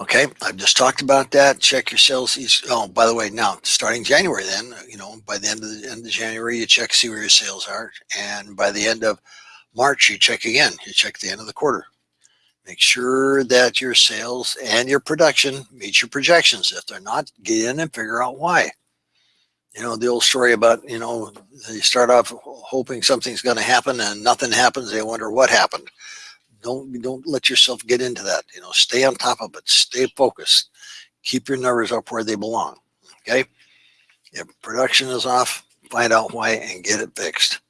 Okay, I've just talked about that. Check your sales. Oh, by the way, now starting January, then you know by the end of the end of January, you check see where your sales are, and by the end of March, you check again. You check the end of the quarter. Make sure that your sales and your production meet your projections. If they're not, get in and figure out why. You know the old story about you know you start off hoping something's going to happen and nothing happens. They wonder what happened don't don't let yourself get into that you know stay on top of it stay focused. Keep your numbers up where they belong okay? If production is off find out why and get it fixed